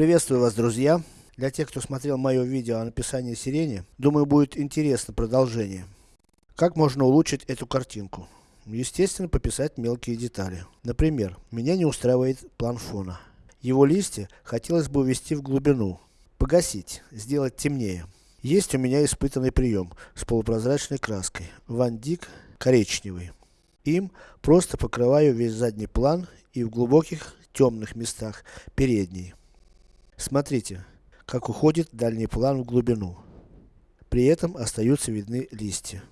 Приветствую вас, друзья! Для тех, кто смотрел мое видео о написании сирени, думаю будет интересно продолжение. Как можно улучшить эту картинку? Естественно, пописать мелкие детали. Например, меня не устраивает план фона. Его листья хотелось бы увести в глубину. Погасить, сделать темнее. Есть у меня испытанный прием с полупрозрачной краской. Ван Дик коричневый. Им просто покрываю весь задний план и в глубоких темных местах передний. Смотрите, как уходит дальний план в глубину. При этом остаются видны листья.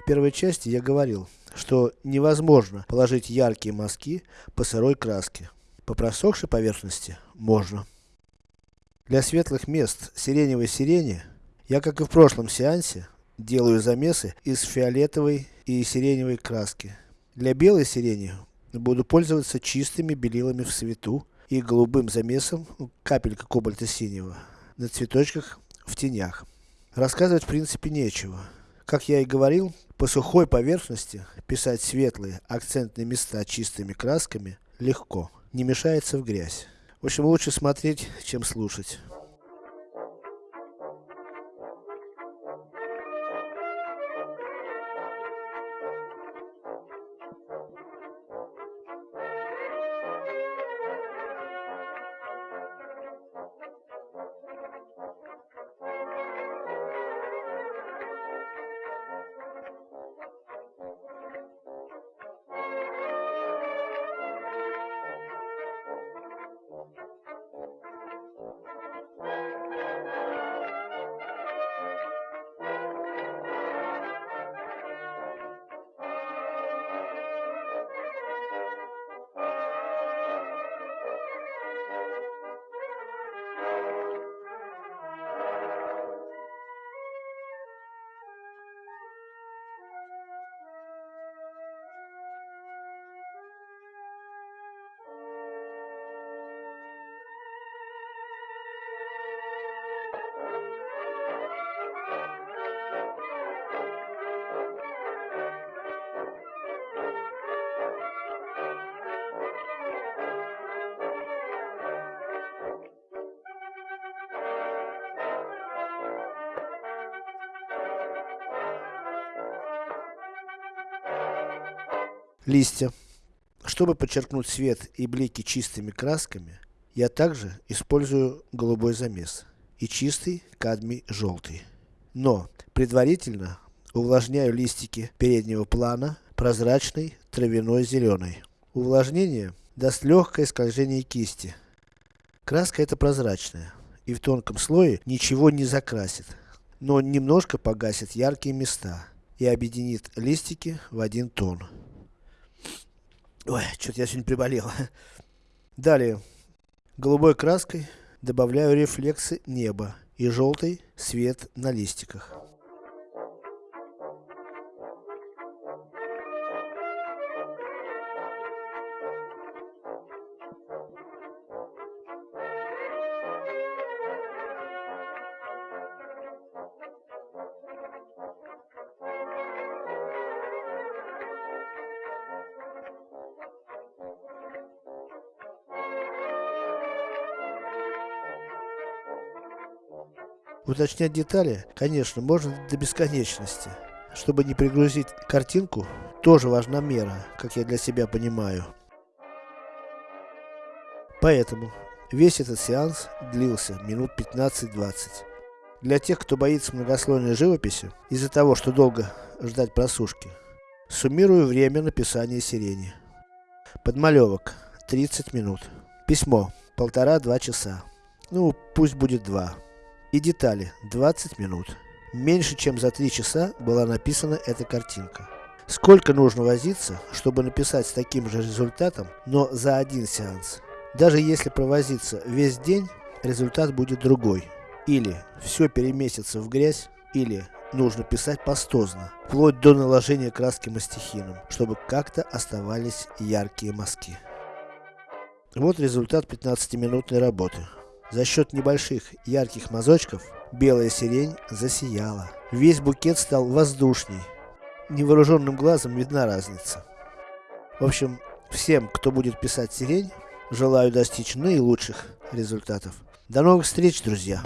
В первой части я говорил, что невозможно положить яркие мазки по сырой краске. По просохшей поверхности можно. Для светлых мест сиреневой сирени, я как и в прошлом сеансе, делаю замесы из фиолетовой и сиреневой краски. Для белой сирени буду пользоваться чистыми белилами в свету и голубым замесом, капелька кобальта синего, на цветочках в тенях. Рассказывать в принципе нечего. Как я и говорил, по сухой поверхности писать светлые акцентные места чистыми красками легко, не мешается в грязь. В общем, лучше смотреть, чем слушать. Листья. Чтобы подчеркнуть свет и блики чистыми красками, я также использую голубой замес и чистый кадмий желтый. Но, предварительно, увлажняю листики переднего плана прозрачной травяной зеленой. Увлажнение даст легкое скольжение кисти. Краска эта прозрачная и в тонком слое ничего не закрасит, но немножко погасит яркие места и объединит листики в один тон. Ой, что-то я сегодня приболел. Далее. Голубой краской добавляю рефлексы неба и желтый свет на листиках. Уточнять детали, конечно, можно до бесконечности. Чтобы не пригрузить картинку, тоже важна мера, как я для себя понимаю. Поэтому, весь этот сеанс длился минут 15-20. Для тех, кто боится многослойной живописи, из-за того, что долго ждать просушки, суммирую время написания сирени. Подмалевок 30 минут. Письмо. Полтора-два часа. Ну, пусть будет два. И детали. 20 минут. Меньше чем за три часа была написана эта картинка. Сколько нужно возиться, чтобы написать с таким же результатом, но за один сеанс? Даже если провозиться весь день, результат будет другой. Или все переместится в грязь, или нужно писать пастозно, вплоть до наложения краски мастихином, чтобы как-то оставались яркие мазки. Вот результат 15-минутной работы. За счет небольших ярких мазочков, белая сирень засияла. Весь букет стал воздушней. Невооруженным глазом видна разница. В общем, всем, кто будет писать сирень, желаю достичь наилучших результатов. До новых встреч, друзья!